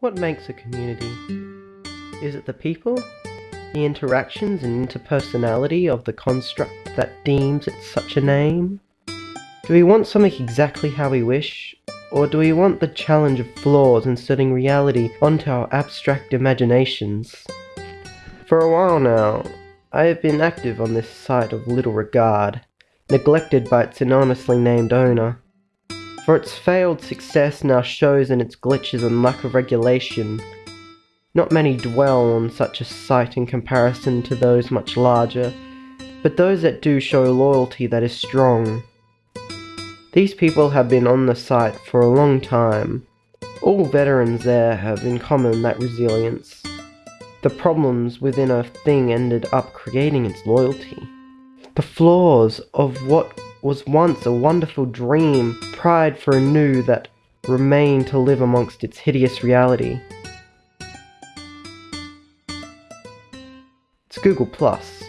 What makes a community? Is it the people? The interactions and interpersonality of the construct that deems it such a name? Do we want something exactly how we wish? Or do we want the challenge of flaws inserting reality onto our abstract imaginations? For a while now, I have been active on this site of little regard, neglected by its anonymously named owner. For its failed success now shows in its glitches and lack of regulation. Not many dwell on such a site in comparison to those much larger, but those that do show loyalty that is strong. These people have been on the site for a long time. All veterans there have in common that resilience. The problems within a thing ended up creating its loyalty. The flaws of what was once a wonderful dream pride for a new that remained to live amongst its hideous reality. It's Google Plus.